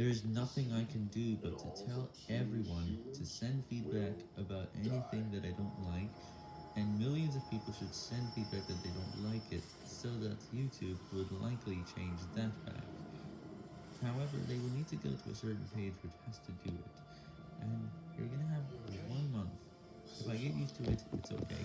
There is nothing I can do but to tell everyone to send feedback about anything that I don't like, and millions of people should send feedback that they don't like it, so that YouTube would likely change that back. However, they will need to go to a certain page which has to do it, and you're gonna have one month. If I get used to it, it's okay.